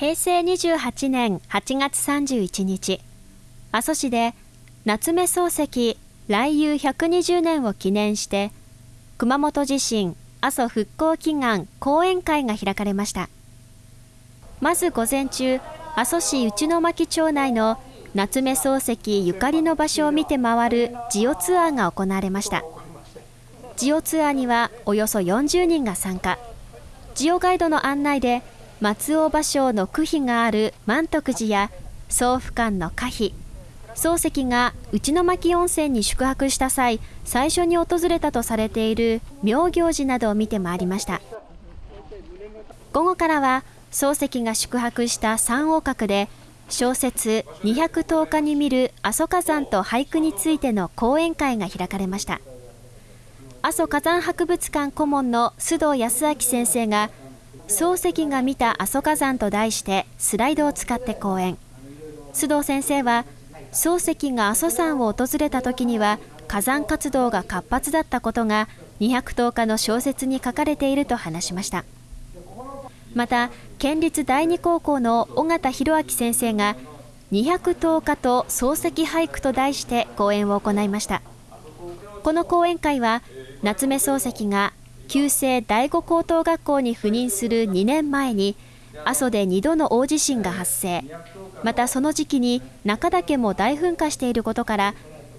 平成28年8月31日、阿蘇市で夏目漱石来遊120年を記念して、熊本地震阿蘇復興祈願講演会が開かれました。まず午前中、阿蘇市内巻町内の夏目漱石ゆかりの場所を見て回るジオツアーが行われました。ジオツアーにはおよそ40人が参加。ジオガイドの案内で松尾芭蕉の区碑がある満徳寺や総府館の歌碑。漱石が内巻温泉に宿泊した際最初に訪れたとされている妙行寺などを見て回りました。午後からは漱石が宿泊した三王閣で小説210日に見る阿蘇火山と俳句についての講演会が開かれました。阿蘇火山博物館顧問の須藤康明先生が漱石が見た阿蘇火山と題してスライドを使って講演。須藤先生は漱石が阿蘇山を訪れた時には火山活動が活発だったことが210日の小説に書かれていると話しました。また県立第二高校の尾形弘明先生が210日と漱石俳句と題して講演を行いました。この講演会は夏目漱石が旧制第五高等学校に赴任する2年前に阿蘇で2度の大地震が発生またその時期に中岳も大噴火していることから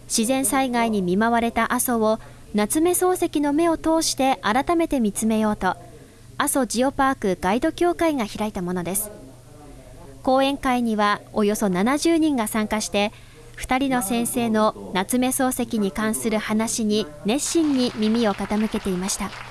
自然災害に見舞われた阿蘇を夏目漱石の目を通して改めて見つめようと阿蘇ジオパークガイド協会が開いたものです講演会にはおよそ70人が参加して2人の先生の夏目漱石に関する話に熱心に耳を傾けていました。